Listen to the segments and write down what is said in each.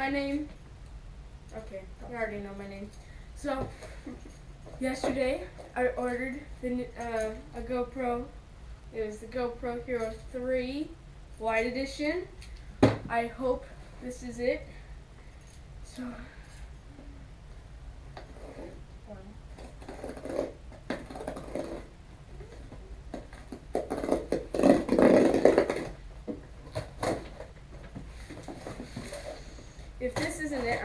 My name. Okay, you already know my name. So, yesterday I ordered the uh, a GoPro. It was the GoPro Hero 3 White Edition. I hope this is it. So. If this isn't it,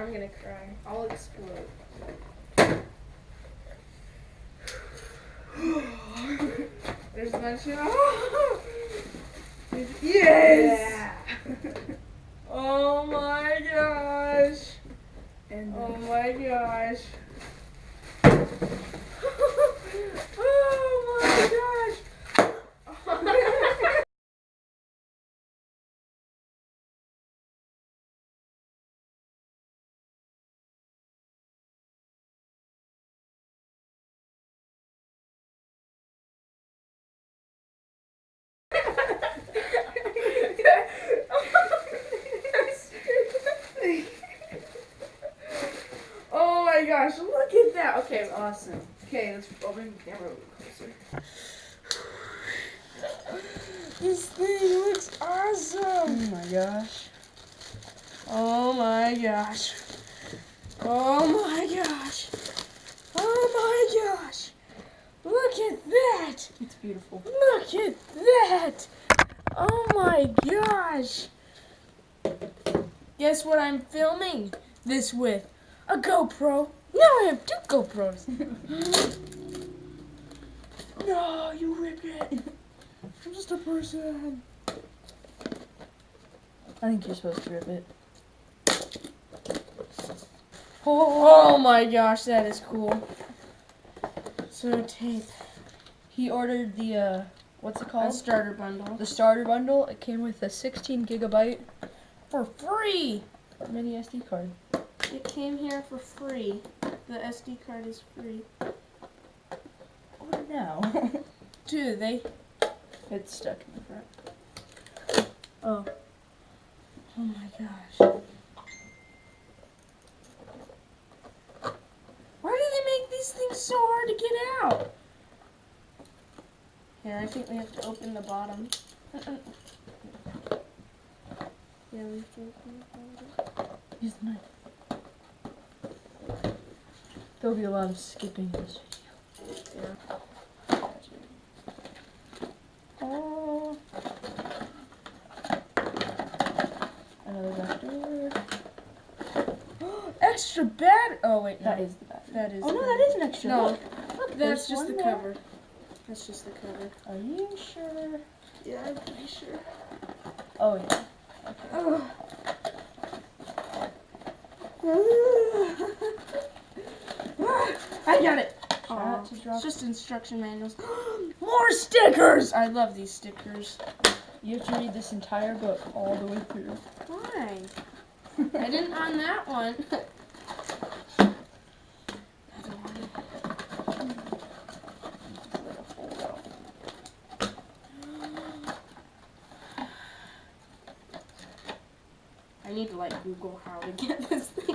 I'm gonna cry. I'll explode. There's a bunch of. yes! Oh my gosh! And Oh my gosh! oh my gosh! oh my gosh, look at that. Okay, awesome. okay, let's I'll the camera a little closer. This thing looks awesome. Oh my gosh. Oh my gosh. Oh my gosh. Oh my gosh. Look at that. It's beautiful. Look at that! Oh my gosh! Guess what I'm filming this with? A GoPro. Now I have two GoPros. no, you ripped it. I'm just a person. I think you're supposed to rip it. Oh my gosh, that is cool. So tape. He ordered the uh what's it A called? starter bundle. The starter bundle. It came with a 16 gigabyte For free! mini SD card. It came here for free. The SD card is free. What now? Do they? it's stuck in the front. Oh. Oh my gosh. Why do they make these things so hard to get out? Here, I think we have to open the bottom. Uh-uh. Yeah, we have to open the bottom. Use the knife. There'll be a lot of skipping in this video. Oh. Another vector. Extra bad. Oh wait, no. That is the battery. That is. Oh no, that is an extra. No, Look, Look, That's just the there. cover. That's just the cover. Are you sure? Yeah, I'm pretty sure. Oh yeah. Oh. I got it. Try Aw, not to drop. It's just instruction manuals. More stickers! I love these stickers. You have to read this entire book all the way through. Why? I didn't on that one. I need to like Google how to get this thing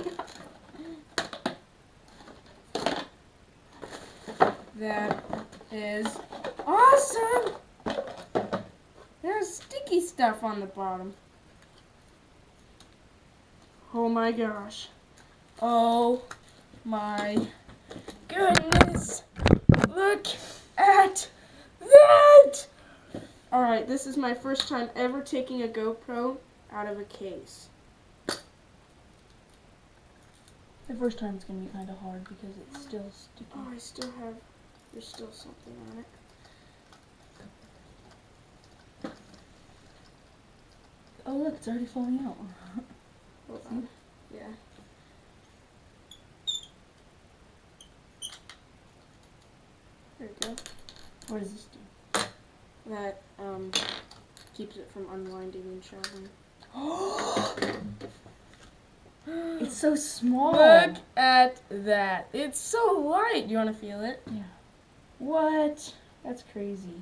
That is awesome! There's sticky stuff on the bottom. Oh my gosh. Oh my goodness. Look at that! Alright, this is my first time ever taking a GoPro out of a case. The first time is gonna be kind of hard because it's still sticky. Oh, I still have, there's still something on it. Oh look, it's already falling out. Hold on. Yeah. There we go. What does this do? That um keeps it from unwinding and traveling. It's so small. Look at that. It's so light. You want to feel it? What? That's crazy.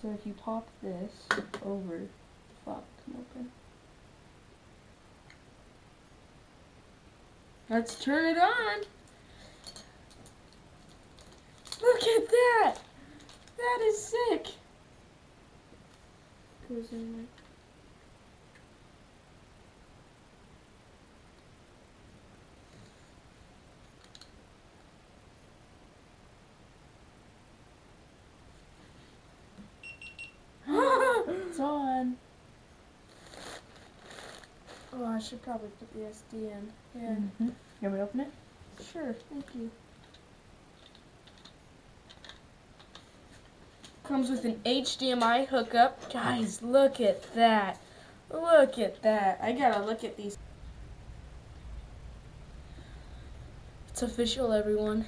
So if you pop this over, the flap can open. Let's turn it on. Look at that. That is sick. Goes in there. It's on. Oh, I should probably put the SD in. Yeah. Mm-hmm. You want me to open it? Sure, thank you. Comes with an HDMI hookup. Guys, look at that. Look at that. I gotta look at these. It's official, everyone.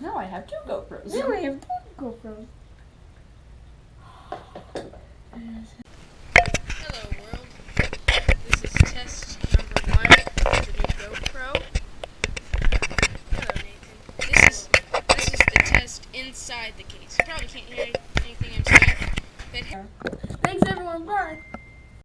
Now I have two GoPros. Now I have two GoPros. Hello, world. This is test number one of the new GoPro. Hello, Nathan. This is this is the test inside the case. You probably can't hear anything I'm saying. Thanks, everyone. Bye.